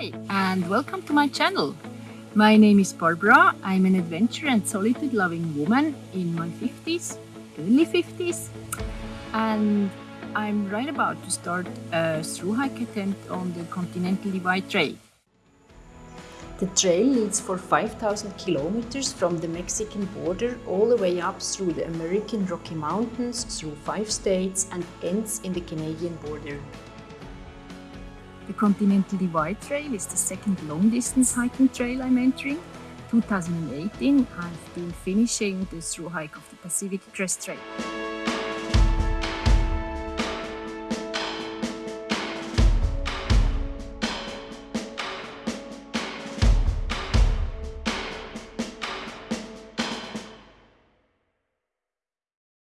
and welcome to my channel. My name is Barbara. I'm an adventure and solitude loving woman in my 50s, early 50s, and I'm right about to start a through hike attempt on the Continental Divide Trail. The trail leads for 5,000 kilometers from the Mexican border all the way up through the American Rocky Mountains, through five states and ends in the Canadian border. The Continental Divide Trail is the second long-distance hiking trail I'm entering. 2018, I've been finishing the through hike of the Pacific Crest Trail.